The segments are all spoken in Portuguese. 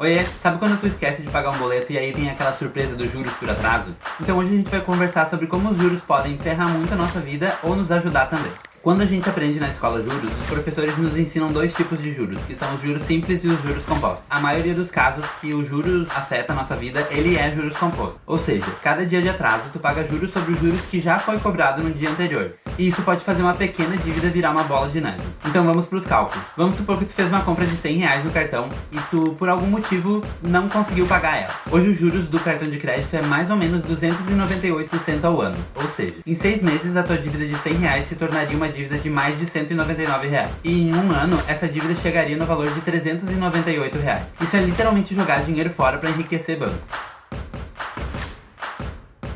Oiê, sabe quando tu esquece de pagar um boleto e aí tem aquela surpresa dos juros por atraso? Então hoje a gente vai conversar sobre como os juros podem ferrar muito a nossa vida ou nos ajudar também. Quando a gente aprende na escola juros, os professores nos ensinam dois tipos de juros, que são os juros simples e os juros compostos. A maioria dos casos que os juros afeta a nossa vida, ele é juros compostos. Ou seja, cada dia de atraso tu paga juros sobre os juros que já foi cobrado no dia anterior. E isso pode fazer uma pequena dívida virar uma bola de neve. Então vamos para os cálculos. Vamos supor que tu fez uma compra de 100 reais no cartão e tu, por algum motivo, não conseguiu pagar ela. Hoje os juros do cartão de crédito é mais ou menos 298% ao ano. Ou seja, em seis meses a tua dívida de 100 reais se tornaria uma dívida de mais de 199 reais. E em um ano, essa dívida chegaria no valor de 398 reais. Isso é literalmente jogar dinheiro fora para enriquecer banco.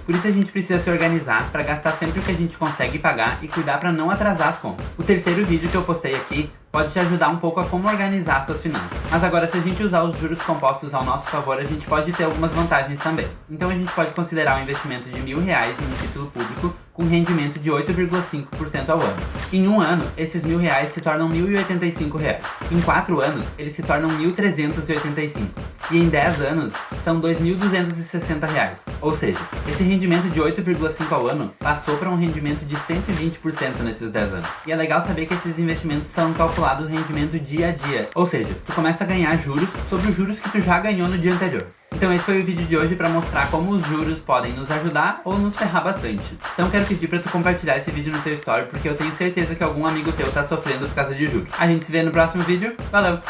Por isso a gente precisa se organizar para gastar sempre o que a gente consegue pagar e cuidar para não atrasar as contas. O terceiro vídeo que eu postei aqui pode te ajudar um pouco a como organizar as suas finanças. Mas agora, se a gente usar os juros compostos ao nosso favor, a gente pode ter algumas vantagens também. Então a gente pode considerar um investimento de mil reais em um título público com rendimento de 8,5% ao ano. Em um ano, esses mil reais se tornam 1.085 reais. Em quatro anos, eles se tornam 1.385. E em 10 anos, são 2.260 reais. Ou seja, esse rendimento de 8,5 ao ano passou para um rendimento de 120% nesses 10 anos. E é legal saber que esses investimentos são calculados rendimento dia a dia. Ou seja, tu começa a ganhar juros sobre os juros que tu já ganhou no dia anterior. Então esse foi o vídeo de hoje para mostrar como os juros podem nos ajudar ou nos ferrar bastante. Então quero pedir para tu compartilhar esse vídeo no teu story, porque eu tenho certeza que algum amigo teu tá sofrendo por causa de juros. A gente se vê no próximo vídeo, valeu!